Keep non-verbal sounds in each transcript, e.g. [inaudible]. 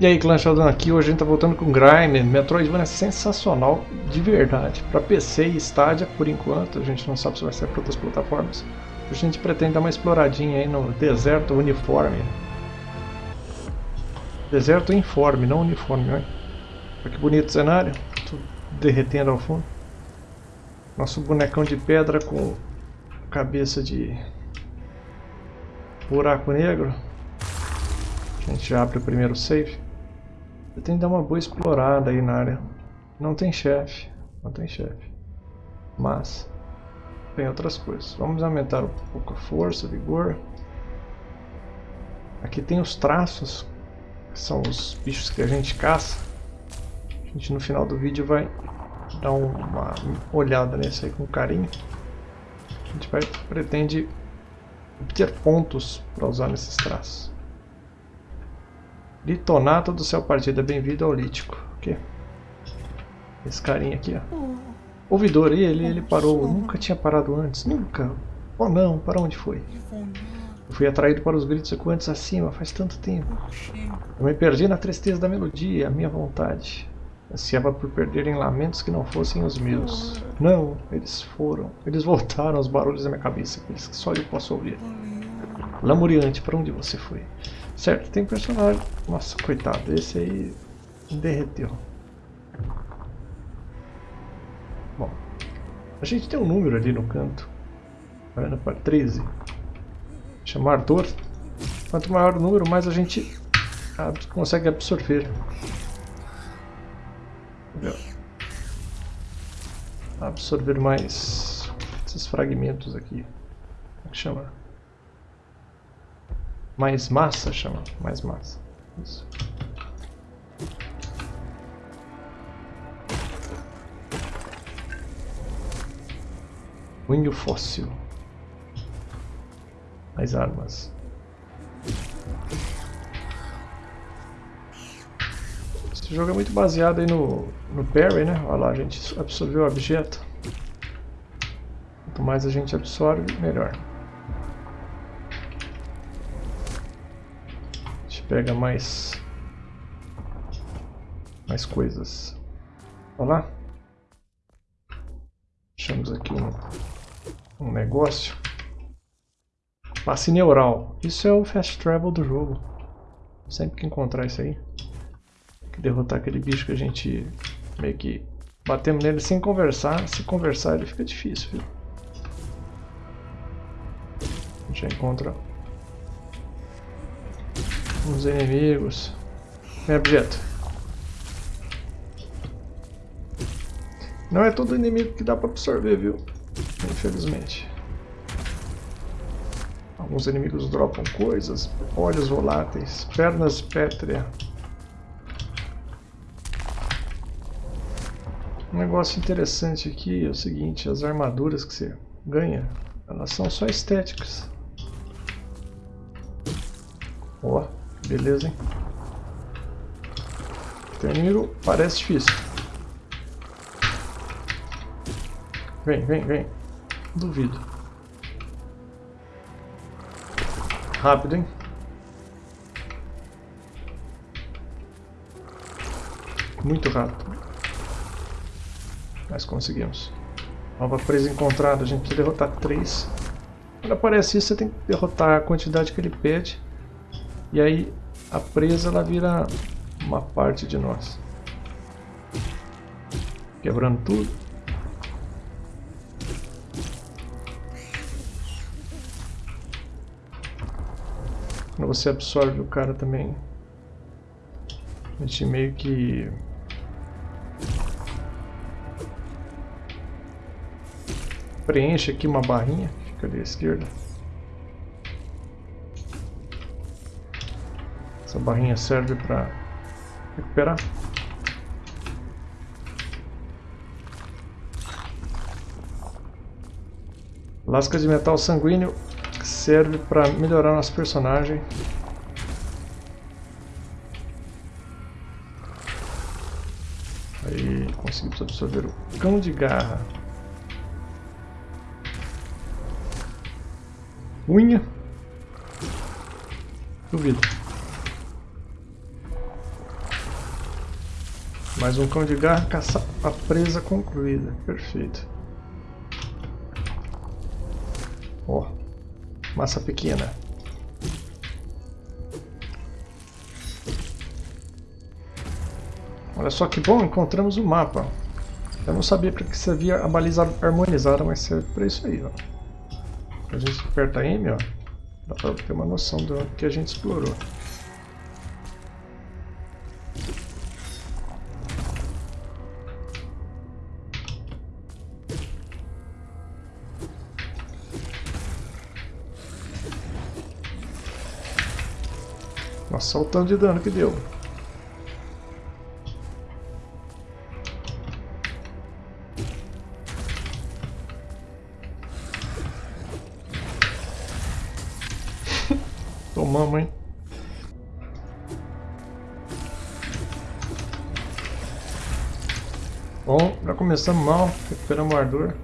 E aí, Clã Sheldon aqui, hoje a gente tá voltando com Grime, Metroidvania é sensacional, de verdade. Para PC e Stadia, por enquanto, a gente não sabe se vai ser para outras plataformas. A gente pretende dar uma exploradinha aí no deserto uniforme. Deserto informe, não uniforme, olha. Olha que bonito cenário, tudo derretendo ao fundo. Nosso bonecão de pedra com cabeça de buraco negro. A gente abre o primeiro save. Eu tenho que dar uma boa explorada aí na área. Não tem chefe, não tem chefe. Mas tem outras coisas. Vamos aumentar um pouco a força, vigor. Aqui tem os traços, que são os bichos que a gente caça. A gente no final do vídeo vai dar uma olhada nesse aí com carinho. A gente vai, pretende obter pontos para usar nesses traços. Litonato do céu partido, bem-vindo ao lítico. Okay. Esse carinha aqui, ó. Ouvidor, e ele, ele parou, nunca tinha parado antes, nunca. Oh não, para onde foi? Eu fui atraído para os gritos ecoantes acima, faz tanto tempo. Eu me perdi na tristeza da melodia, a minha vontade. Ansiava por perder em lamentos que não fossem os meus. Não, eles foram. Eles voltaram aos barulhos da minha cabeça, aqueles que só eu posso ouvir. Lamuriante, para onde você foi? Certo, tem personagem. Nossa, coitado, esse aí derreteu. Bom, a gente tem um número ali no canto. Olhando para 13. Chamar dor. Quanto maior o número, mais a gente consegue absorver. Absorver mais esses fragmentos aqui. Como é que chama? Mais massa chama, mais massa. Isso. Punho fóssil. Mais armas. Esse jogo é muito baseado aí no, no parry, né? Olha lá, a gente absorveu o objeto. Quanto mais a gente absorve, melhor. Pega mais mais coisas. Olha lá. Achamos aqui um, um negócio. Passe neural. Isso é o fast travel do jogo. Sempre que encontrar isso aí. Que derrotar aquele bicho que a gente meio que batemos nele sem conversar. Se conversar ele fica difícil, viu? A gente já encontra os inimigos. Vem objeto. Não é todo inimigo que dá pra absorver, viu? Infelizmente. Alguns inimigos dropam coisas, olhos voláteis, pernas pétrea. Um negócio interessante aqui é o seguinte, as armaduras que você ganha, elas são só estéticas. Ó. Beleza, hein? Tem inimigo, parece difícil. Vem, vem, vem. Duvido. Rápido, hein? Muito rápido. Mas conseguimos. Nova presa encontrada. A gente precisa derrotar três. Quando aparece isso, você tem que derrotar a quantidade que ele pede. E aí a presa ela vira uma parte de nós. Quebrando tudo. Quando você absorve o cara também, a gente meio que preenche aqui uma barrinha, fica ali à esquerda. Essa barrinha serve para recuperar. Lasca de metal sanguíneo serve para melhorar nosso personagem. Aí conseguimos absorver o cão de garra. Unha. Duvido. Mais um cão de garra, caça a presa concluída. Perfeito. Ó, oh, massa pequena. Olha só que bom, encontramos o mapa. Eu não sabia para que servia a baliza harmonizada, mas serve para isso aí, ó. A gente aperta M, ó, dá para ter uma noção do que a gente explorou. Olha o tanto de dano que deu. [laughs] Tomamos, hein? Bom, já começamos mal, recuperamos o ardor.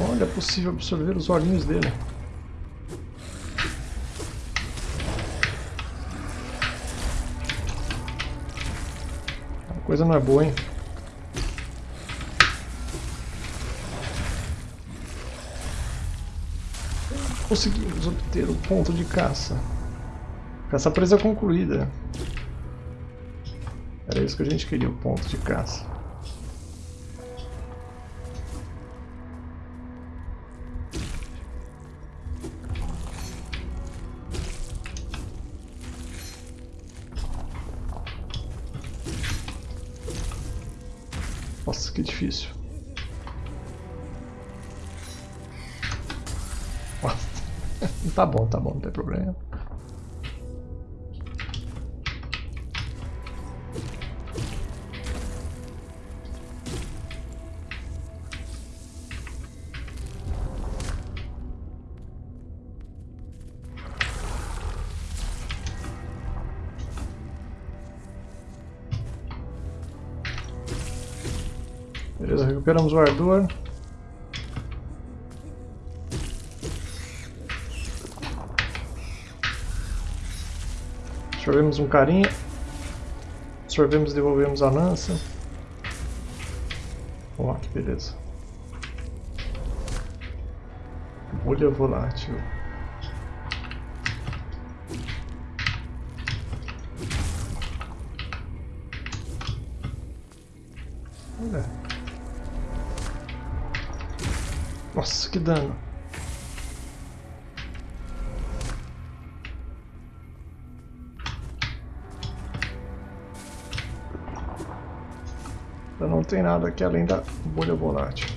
Olha, é possível absorver os olhinhos dele. A coisa não é boa, hein? Conseguimos obter o ponto de caça. Caça presa concluída. Era isso que a gente queria, o ponto de caça. Nossa, que difícil. [laughs] tá bom, tá bom, não tem problema. Recuperamos o ardor. Absorvemos um carinha. Absorvemos e devolvemos a lança. Ó, que beleza. Bolha volátil. Dano. Não tem nada aqui além da bolha volátil.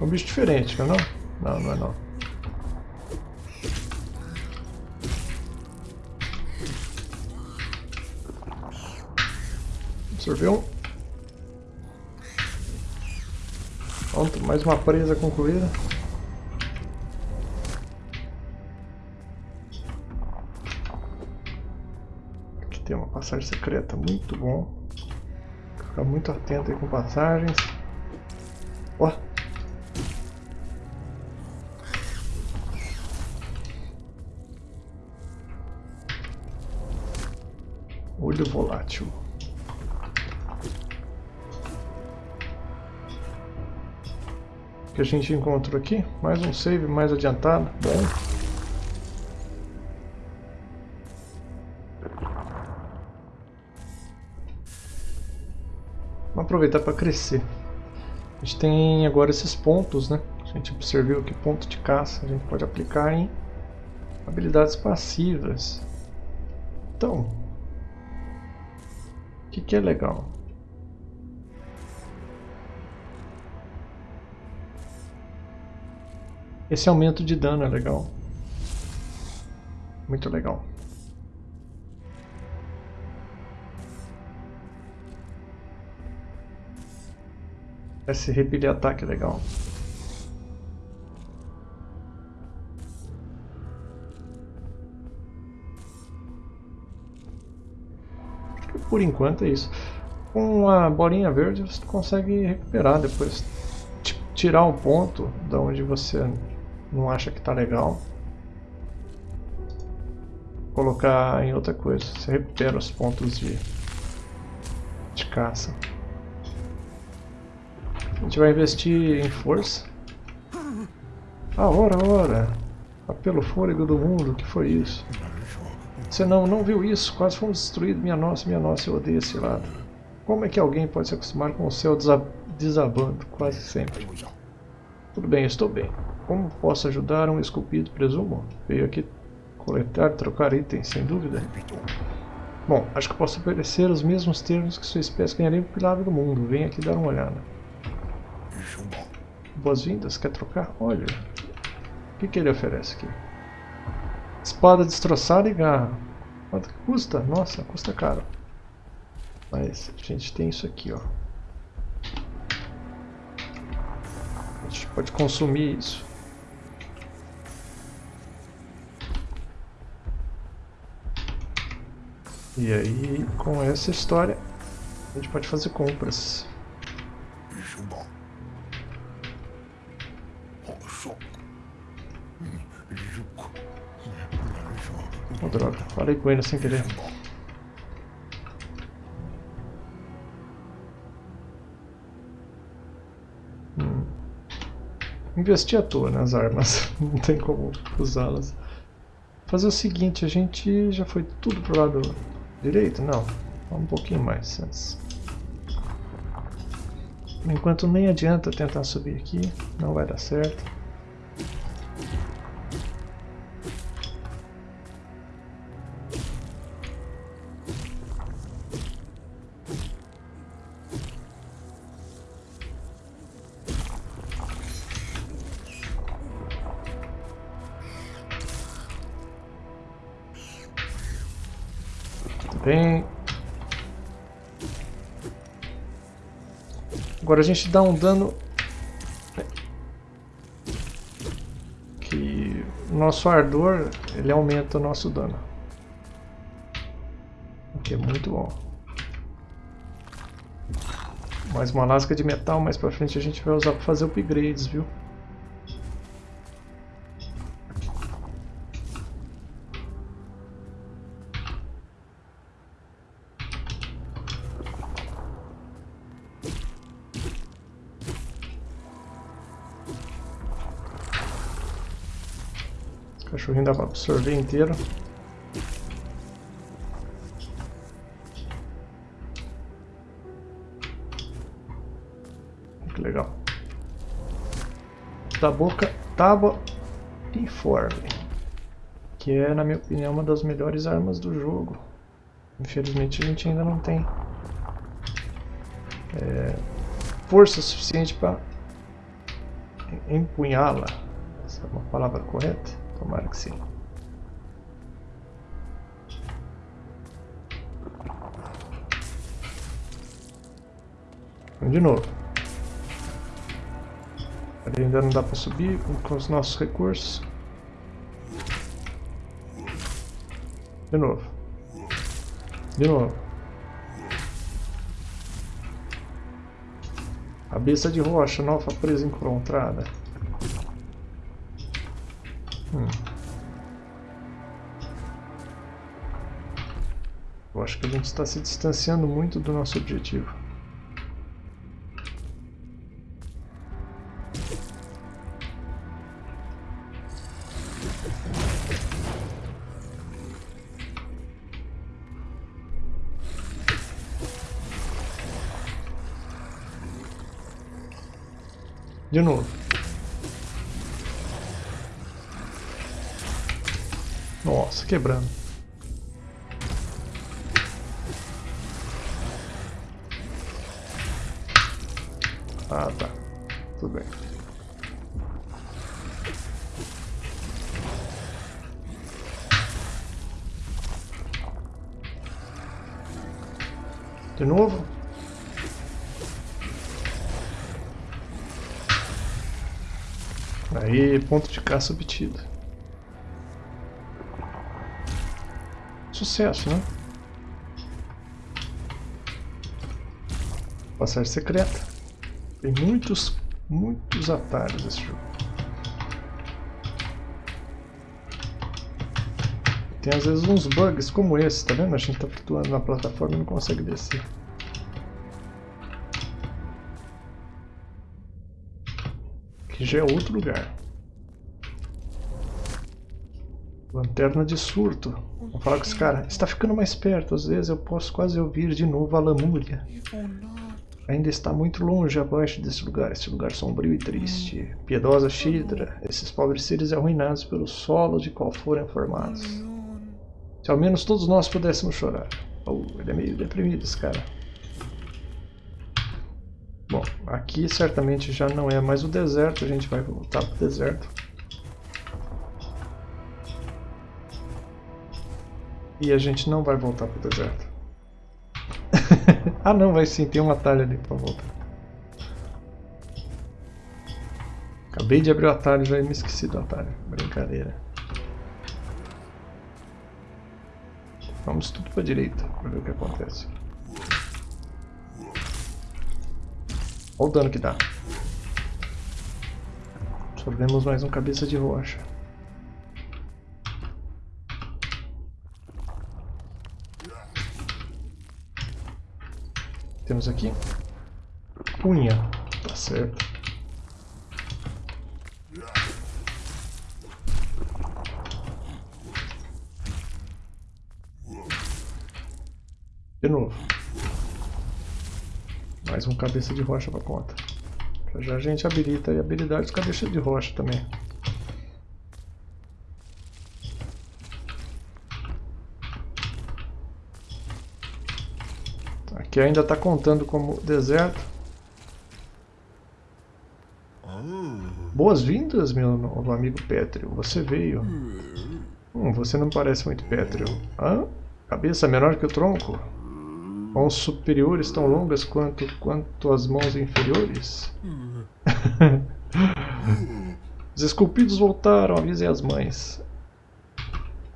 É um bicho diferente, não é não? Não, não é não. Absorveu. Pronto, mais uma presa concluída. tem uma passagem secreta muito bom. Ficar muito atento aí com passagens. Ó. Olho volátil. Que a gente encontrou aqui? Mais um save mais adiantado. Bom. Vamos aproveitar para crescer. A gente tem agora esses pontos, né? A gente observou que ponto de caça a gente pode aplicar em habilidades passivas. Então, o que, que é legal? Esse aumento de dano é legal. Muito legal. Esse repelir ataque é legal. Por enquanto é isso. Com a bolinha verde você consegue recuperar depois. Tirar um ponto da onde você não acha que tá legal. Colocar em outra coisa. Você recupera os pontos de, de caça. A gente vai investir em força. Ah, ora, ora. Pelo fôlego do mundo, que foi isso? Você não, não viu isso? Quase fomos destruídos. Minha nossa, minha nossa, eu odeio esse lado. Como é que alguém pode se acostumar com o céu desabando, quase sempre? Tudo bem, estou bem. Como posso ajudar um esculpido, presumo? Veio aqui coletar, trocar itens, sem dúvida. Bom, acho que posso oferecer os mesmos termos que sua espécie ganharia pelo do mundo. Venha aqui dar uma olhada. Boas-vindas, quer trocar? Olha, o que, que ele oferece aqui? Espada destroçada e garra. Quanto custa? Nossa, custa caro. Mas a gente tem isso aqui, ó. A gente pode consumir isso. E aí, com essa história, a gente pode fazer compras. Oh, droga, falei com ele sem querer. Hum. Investi à toa nas armas, [laughs] não tem como usá-las. Fazer o seguinte, a gente já foi tudo pro lado direito? Não, um pouquinho mais antes. Enquanto nem adianta tentar subir aqui, não vai dar certo. Agora a gente dá um dano... Que nosso ardor, ele aumenta o nosso dano. O que é muito bom. Mais uma lasca de metal, mais pra frente a gente vai usar para fazer upgrades, viu? Cachorrinho dá para absorver inteiro. Que legal. Da boca, tábua informe. Que é, na minha opinião, uma das melhores armas do jogo. Infelizmente a gente ainda não tem é, força suficiente para empunhá-la. Essa é uma palavra correta? Tomara que sim. De novo. Ali ainda não dá para subir com os nossos recursos. De novo. De novo. Cabeça de rocha, nova presa encontrada. Hum. Eu acho que a gente está se distanciando muito do nosso objetivo. De novo. Nossa, quebrando. Ah, tá. Tudo bem. De novo? Aí, ponto de caça obtido. Sucesso, né? Passagem secreta. Tem muitos muitos atalhos esse jogo. Tem às vezes uns bugs como esse, tá vendo? A gente tá flutuando na plataforma e não consegue descer. Que já é outro lugar. Lanterna de surto. Vou falar com esse cara. Está ficando mais perto. Às vezes eu posso quase ouvir de novo a lamúria. Ainda está muito longe abaixo desse lugar. Esse lugar sombrio e triste. Piedosa Shidra. Esses pobres seres arruinados pelo solo de qual foram formados. Se ao menos todos nós pudéssemos chorar. Oh, ele é meio deprimido esse cara. Bom, aqui certamente já não é mais o deserto, a gente vai voltar para o deserto. E a gente não vai voltar para o deserto. [laughs] ah não, vai sim, tem um atalho ali para voltar. Acabei de abrir o atalho, já me esqueci do atalho. Brincadeira. Vamos tudo para a direita, para ver o que acontece. Olha o dano que dá. Absorvemos mais um cabeça de rocha. Temos aqui unha, tá certo. De novo. Mais um cabeça de rocha para conta. Já, já a gente habilita a habilidade dos cabeças de rocha também. Aqui ainda está contando como deserto. Boas-vindas, meu novo amigo Pétreo. Você veio. Hum, você não parece muito pétreo. Hã? Cabeça menor que o tronco? Mãos superiores tão longas quanto, quanto as mãos inferiores? [laughs] Os esculpidos voltaram, avisem as mães.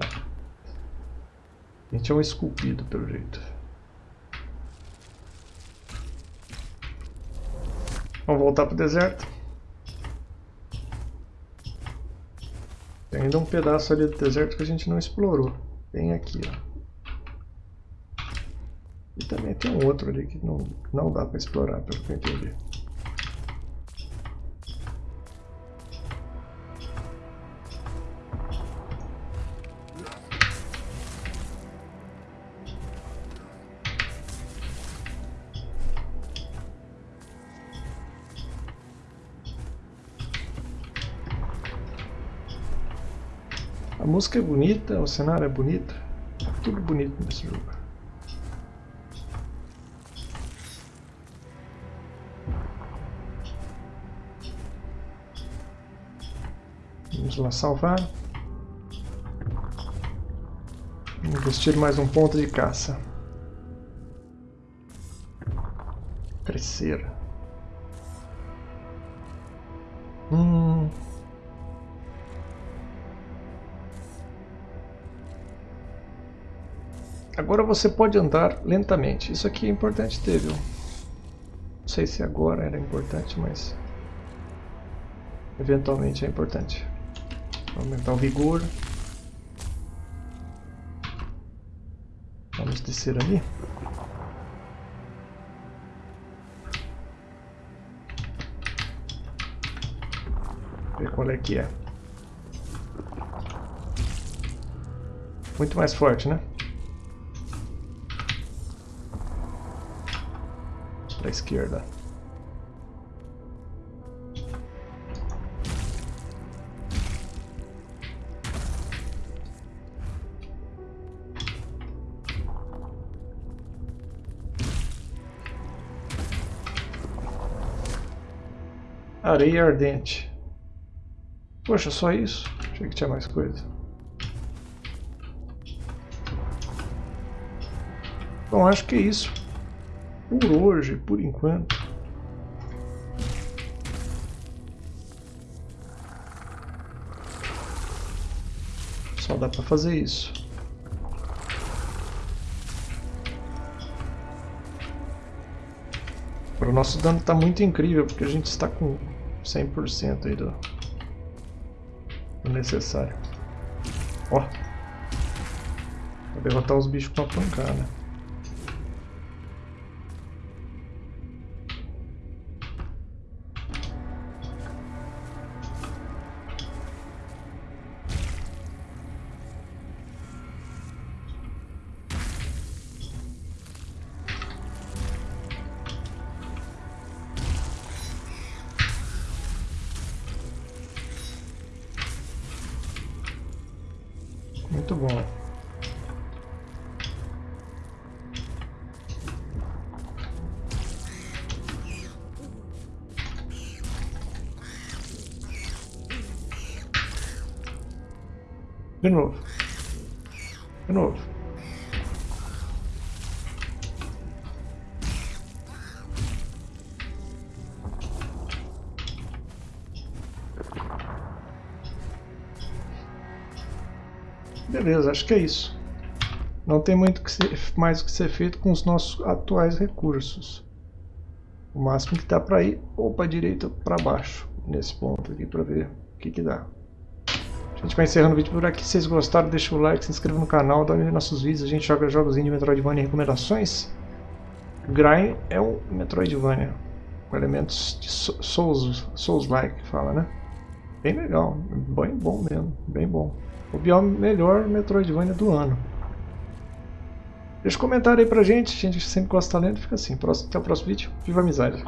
A gente é um esculpido, pelo jeito. Vamos voltar para o deserto. Tem ainda um pedaço ali do deserto que a gente não explorou. Bem aqui, ó. E também tem um outro ali que não, não dá para explorar, pelo que eu entendi. Música é bonita, o cenário é bonito, tudo bonito nesse jogo. Vamos lá salvar. Investir mais um ponto de caça. Crescer. Hum. Agora você pode andar lentamente. Isso aqui é importante ter, viu? Não sei se agora era importante, mas eventualmente é importante. Aumentar o vigor. Vamos descer ali. Ver qual é que é. Muito mais forte, né? Para a esquerda. Areia ardente. Poxa, só isso? Achei que tinha mais coisa. Bom, acho que é isso. Por hoje, por enquanto. Só dá pra fazer isso. O nosso dano está muito incrível, porque a gente está com 100% aí do, do necessário. Ó. Vou derrotar os bichos com a pancada. Bom. De novo. De novo. Beleza, acho que é isso. Não tem muito que ser, mais o que ser feito com os nossos atuais recursos. O máximo que dá para ir ou para direita ou para baixo, nesse ponto aqui, para ver o que, que dá. A gente vai encerrando o vídeo por aqui. Se vocês gostaram, deixa o like, se inscreva no canal, dá um nossos vídeos. A gente joga jogos de Metroidvania e recomendações. Grind é um Metroidvania com elementos de Souls-like, Souls fala, né? Bem legal, bem bom mesmo, bem bom. O bioma melhor Metroidvania do ano. Deixa um comentário aí pra gente, a gente sempre gosta de talento, fica assim. Até o próximo vídeo, viva a amizade!